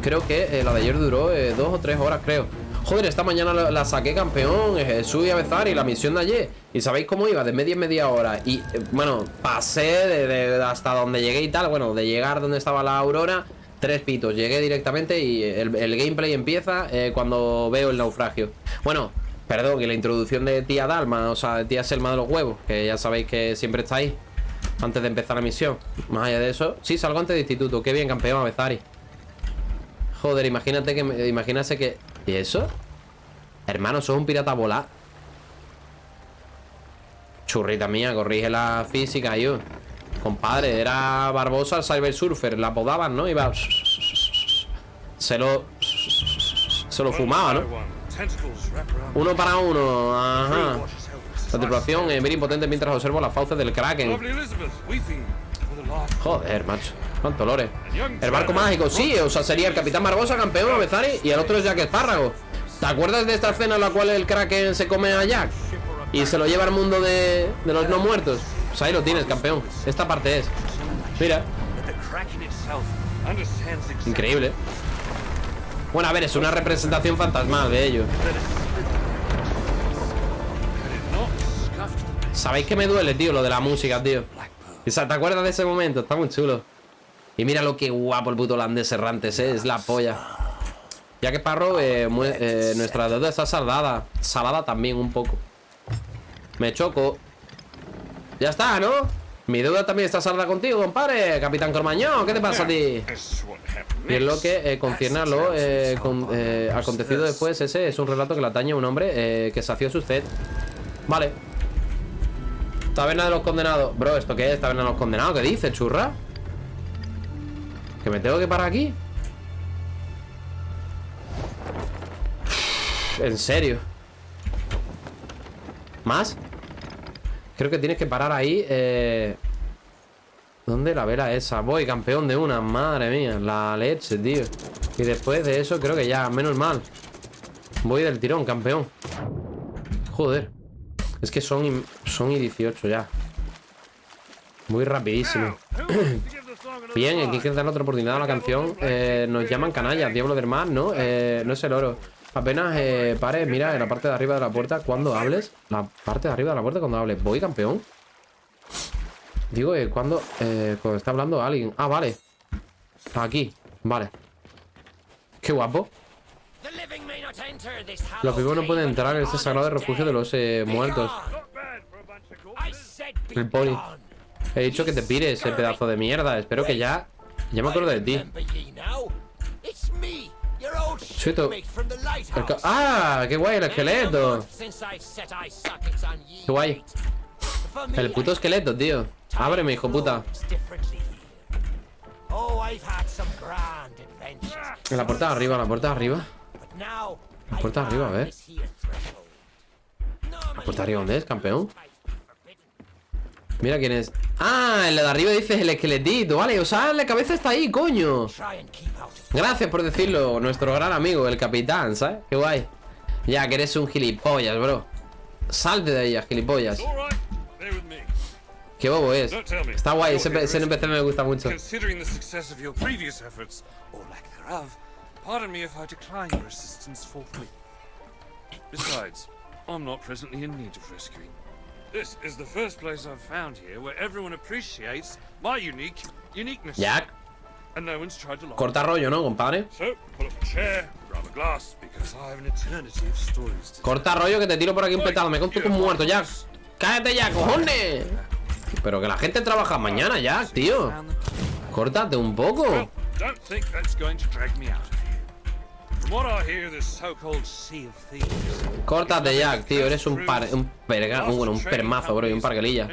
Creo que eh, la de ayer duró eh, dos o tres horas, creo. Joder, esta mañana la, saqué campeón, Jesús y Avezari, la misión de ayer. ¿Y sabéis cómo iba? De media en media hora. Y, bueno, pasé de- hasta donde llegué y tal. Bueno, de llegar donde estaba la Aurora, tres pitos. Llegué directamente y el, el gameplay empieza eh, cuando veo el naufragio. Bueno, perdón, y la introducción de tía Dalma, o sea, de tía Selma de los huevos, que ya sabéis que siempre está ahí. Antes de empezar la misión. Más allá de eso, sí, salgo antes de instituto. Qué bien, campeón, Avezari. Joder, imagínate que imagínate que. ¿Y eso? Hermano, sos un pirata volar. Churrita mía, corrige la física, yo. Compadre, era Barbosa el Cyber Surfer, la podaban, ¿no? Iba. Se lo. Se lo fumaba, ¿no? Uno para uno, ajá. Tripulación eh, mira impotente mientras observo las fauces del Kraken. Joder, macho. Cuánto lore. El barco mágico, sí, o sea, sería el Capitán Barbosa, campeón, Bezari, y el otro es Jack Espárrago. ¿Te acuerdas de esta escena en la cual el Kraken se come a Jack? Y se lo lleva al mundo de, de los no muertos. Pues ahí lo tienes, campeón. Esta parte es. Mira, increíble. Bueno, a ver, es una representación fantasmal de ello. ¿Sabéis que me duele, tío, lo de la música, tío? O sea, ¿te acuerdas de ese momento? Está muy chulo. Y mira lo que guapo el puto holandés errantes, ¿eh? Es la polla. Ya que Parro, eh, eh, nuestra deuda está saldada. Salada también un poco. Me choco. Ya está, ¿no? Mi deuda también está saldada contigo, compadre. Capitán Cormañón, ¿qué te pasa a ti? Y en lo que eh, concierne a lo eh, eh, acontecido después, ese es un relato que le atañe a un hombre que sació su sed. Vale. Taberna de los condenados. Bro, ¿esto qué es? Taberna de los condenados. ¿Qué dice, churra? ¿Que me tengo que parar aquí? ¿En serio? ¿Más? Creo que tienes que parar ahí eh... ¿Dónde la vela esa? Voy, campeón de una, madre mía La leche, tío. Y después de eso creo que ya, menos mal. Voy del tirón, campeón. Joder. Es que son son y 18 ya. Muy rapidísimo. Bien, aquí hay que dar otra oportunidad a la canción. Eh, Nos llaman canallas, diablo del mar, ¿no? Eh, no es el oro Apenas eh, pares, mira en la parte de arriba de la puerta Cuando hables La parte de arriba de la puerta cuando hables Voy, campeón. Digo, eh, cuando, eh, cuando está hablando alguien. Ah, vale. Aquí, vale. Qué guapo. Los vivos no pueden entrar en este sagrado refugio de los eh, muertos. El pony He dicho que te pires, ese pedazo de mierda. Espero que ya... Ya me acuerdo de ti. Soy tu- ¡Ah! ¡Qué guay el esqueleto! ¡Qué guay! El puto esqueleto, tío Ábreme, hijo puta la puerta de arriba, la puerta de arriba La puerta de arriba, a ver ¿La puerta de arriba dónde es, campeón? Mira quién es ¡Ah! En la de arriba dices el esqueletito Vale, o sea, la cabeza está ahí, coño Gracias por decirlo, nuestro gran amigo, el capitán, ¿sabes? Qué guay Ya, que eres un gilipollas, bro Salte de ahí, gilipollas. Qué bobo es. Está guay, ese, ese NPC me gusta mucho pardon me if I decline your assistance forthwith. Besides, I'm not presently in need of rescuing. This is the first place I've found here where everyone appreciates my unique uniqueness. Jack, Corta rollo, ¿no, compadre? Corta rollo que te tiro por aquí un petado. Me conto con muerto, Jack. Cállate ya, cojones. Pero que la gente trabaja mañana, Jack, tío. Córtate un poco. Córtate, Jack, tío. Eres un par. Un perga, bueno, un permazo, bro. Y un parguelilla.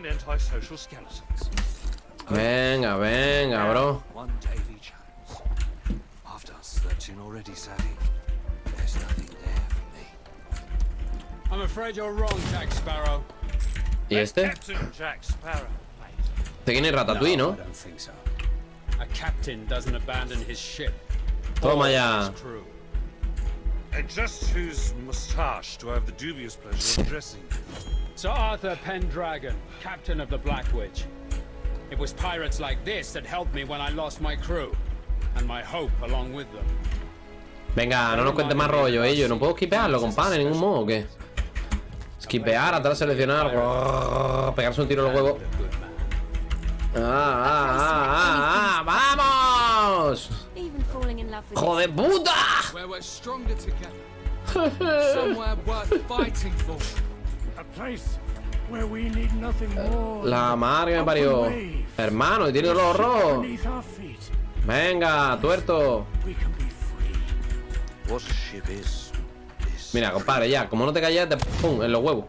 Venga, venga, bro. Searching already, Savvy, there's nothing there for me. I'm afraid you're wrong, Jack Sparrow. ¿Y este? Captain Jack Sparrow, mate. Este quién Ratatouille, I ¿no? don't so. A captain doesn't abandon his ship. Toma ya. crew. And just whose moustache do I have the dubious pleasure of addressing? Sir Arthur Pendragon, captain of the Black Witch. It was pirates like this that helped me when I lost my crew, Venga, no nos cuentes más rollo, ellos. ¿eh? No puedo skipearlo, compadre, de ningún modo, ¿o qué? Skipear, atrás seleccionar, pegarse un tiro en los huevos. ¡Ah, ah, ah, ah, ah ¡Vamos! ¡Joder puta! La madre me parió. Hermano, y tiene dolor rojo. Venga, tuerto. Mira, compadre, ya. Como no te calles, te pum, en los huevos.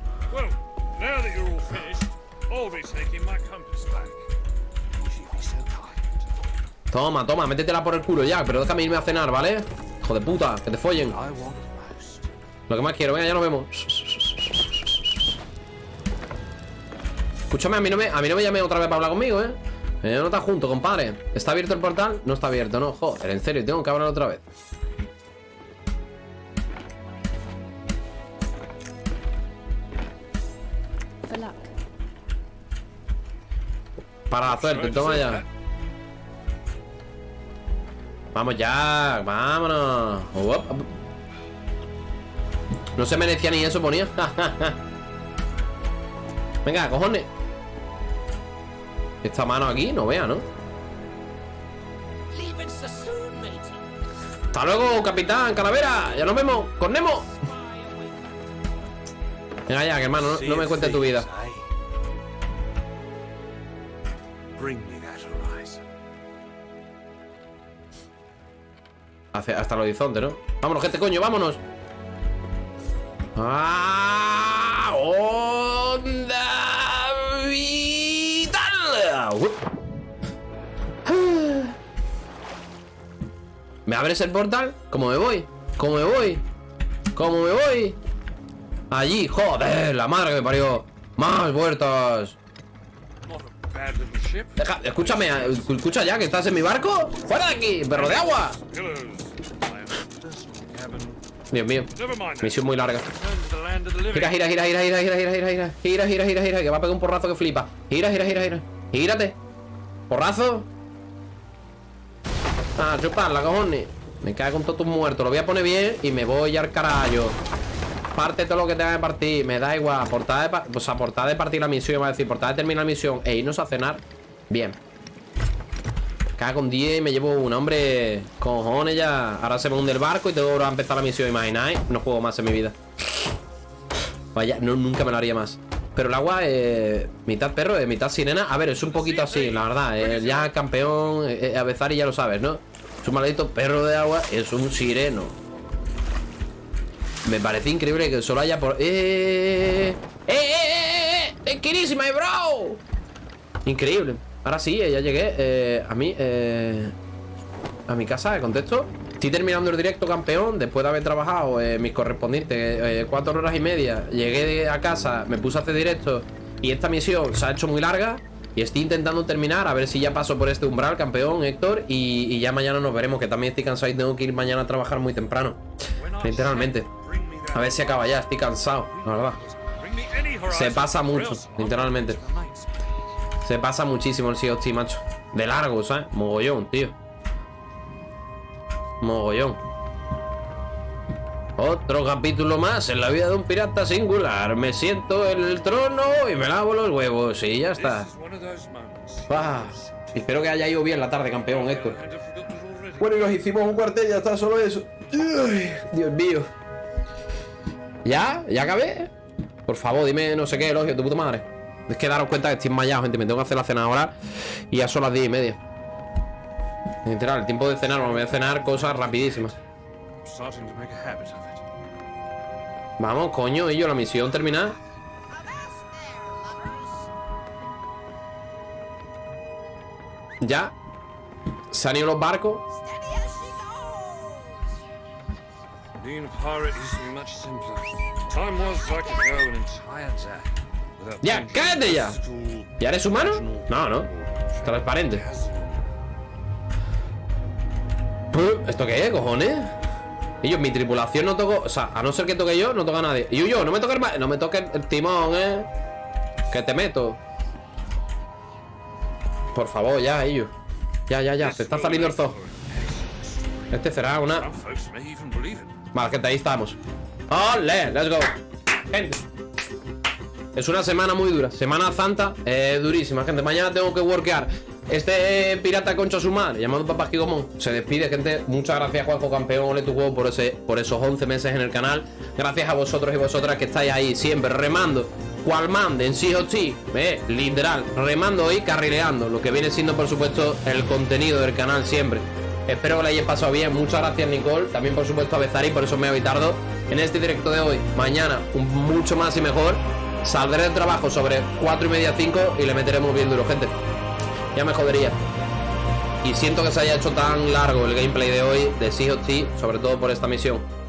Toma, toma, métetela por el culo ya. Pero déjame irme a cenar, ¿vale? Hijo de puta, que te follen. Lo que más quiero, venga, ya nos vemos. Escúchame, a mí no me, a mí no me llame otra vez para hablar conmigo, ¿eh? Eh, no está junto, compadre. ¿Está abierto el portal? No está abierto, no. Joder, en serio, tengo que hablar otra vez. Para la suerte, toma ya. Vamos ya, vámonos. No se merecía ni eso, ponía. Venga, cojones. Esta mano aquí, no vea, ¿no? Hasta luego, capitán, calavera. Ya nos vemos. Con Nemo. Venga ya, hermano, no, me cuentes tu vida. Hacia- hasta el horizonte, ¿no? Vámonos, gente, coño, vámonos. ¡Ah! ¡Onda ¿Me abres el portal? ¿Cómo me voy? ¿Cómo me voy? ¿Cómo me voy? Allí, joder, la madre que me parió. Más vueltas. Escúchame, escucha ya que estás en mi barco. ¡Fuera de aquí, perro de agua! Dios mío, misión muy larga. Gira, gira, gira, gira, gira, gira, gira, gira, gira, gira, gira, gira, gira, que va a pegar un porrazo que flipa. Gira, gira, gira, gira. Gírate. Porrazo. Ah, chuparla, cojones. Me cago con todos tus muertos. Lo voy a poner bien y me voy al carajo. Parte todo lo que tenga que partir. Me da igual. Portada de, pa- o sea, portada de partir la misión. Va a decir, portada de terminar la misión e irnos a cenar. Bien. Cago con 10 y me llevo una, hombre. Cojones ya. Ahora se me hunde el barco y tengo que a empezar la misión. Imagináis. No juego más en mi vida. Vaya, no, nunca me lo haría más. Pero el agua, eh, mitad perro, eh, mitad sirena. A ver, es un poquito así, la verdad. eh, ya campeón, eh, a Bezari ya lo sabes, ¿no? Es un maldito perro de agua, es un sireno. Me parece increíble que solo haya por. ¡Eh! ¡Eh, eh, eh! eh! ¡Es quirísima, eh, bro! Increíble. Ahora sí, eh, ya llegué. eh, a mí, eh, a mi casa, de contexto. Estoy terminando el directo campeón después de haber trabajado eh, mis correspondientes eh, cuatro horas y media. Llegué a casa, me puse a hacer directo y esta misión se ha hecho muy larga. Y estoy intentando terminar, a ver si ya paso por este umbral, campeón, Héctor. Y, y ya mañana nos veremos, que también estoy cansado y tengo que ir mañana a trabajar muy temprano. Literalmente. A ver si acaba ya, estoy cansado, la verdad. Se pasa mucho, literalmente. Se pasa muchísimo el Sea of macho. De largo, ¿sabes? Mogollón, tío. Mogollón. Otro capítulo más en la vida de un pirata singular. Me siento en el trono y me lavo los huevos y ya está. Ah, espero que haya ido bien la tarde, campeón, Héctor. Bueno, y nos hicimos un cuartel, ya está, solo eso. Dios mío. ¿Ya? ¿Ya acabé? Por favor, dime no sé qué, elogio, tu puta madre. Es que daros cuenta que estoy enmayado, gente. Me tengo que hacer la cena ahora. Y ya son las 10 y media. Literal, el tiempo de cenar, me voy a cenar cosas rapidísimas. Vamos, coño, y yo la misión terminada. Ya. Se han ido los barcos. Ya, cállate ya. ¿Ya eres humano? No, no. Transparente. ¿Esto qué es, cojones? Y yo, mi tripulación no toco. O sea, a no ser que toque yo, no toca nadie. Y yo, no me toque el, no me toque el timón, eh. Que te meto. Por favor, ya, ellos. Ya, ya, ya. Se está saliendo el zoo. Este será una. Vale, gente, ahí estamos. ¡Ole! ¡Let's go! Gente. Es una semana muy dura. Semana Santa, eh, durísima, gente. Mañana tengo que workear. Este eh, pirata concha su madre, llamado Papá Gigomón, se despide, gente. Muchas gracias, Juanjo Campeón, Ole tu juego, por, ese, por esos 11 meses en el canal. Gracias a vosotros y vosotras que estáis ahí siempre remando. Sí o sí, eh, literal, remando y carrileando. Lo que viene siendo, por supuesto, el contenido del canal siempre. Espero que le hayáis pasado bien. Muchas gracias, Nicole. También, por supuesto, a Bezari, por eso me he tardo en este directo de hoy. Mañana, mucho más y mejor. Saldré del trabajo sobre 4 y media, 5 y le meteremos bien duro, gente. Ya me jodería. Y siento que se haya hecho tan largo el gameplay de hoy de Sea of sobre todo por esta misión.